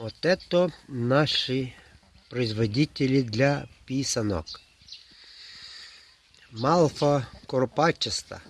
Вот это наши производители для писанок. Малфа корпачеста.